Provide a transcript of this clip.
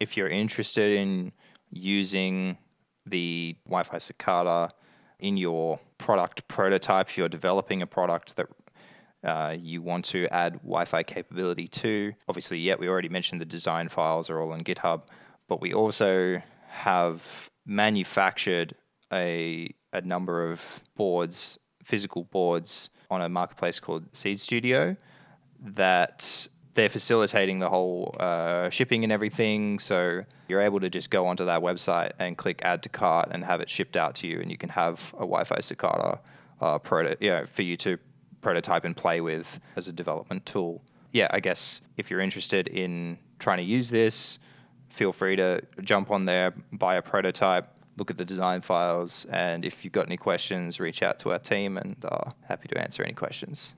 if you're interested in using the Wi-Fi Cicada in your product prototype, if you're developing a product that uh, you want to add Wi-Fi capability to. Obviously, yeah, we already mentioned the design files are all on GitHub, but we also have manufactured a, a number of boards, physical boards, on a marketplace called Seeed Studio that they're facilitating the whole uh, shipping and everything. So you're able to just go onto that website and click add to cart and have it shipped out to you, and you can have a Wi-Fi Cicada uh, proto- yeah, for you to prototype and play with as a development tool. Yeah, I guess if you're interested in trying to use this, feel free to jump on there, buy a prototype, look at the design files, and if you've got any questions, reach out to our team, and uh, happy to answer any questions.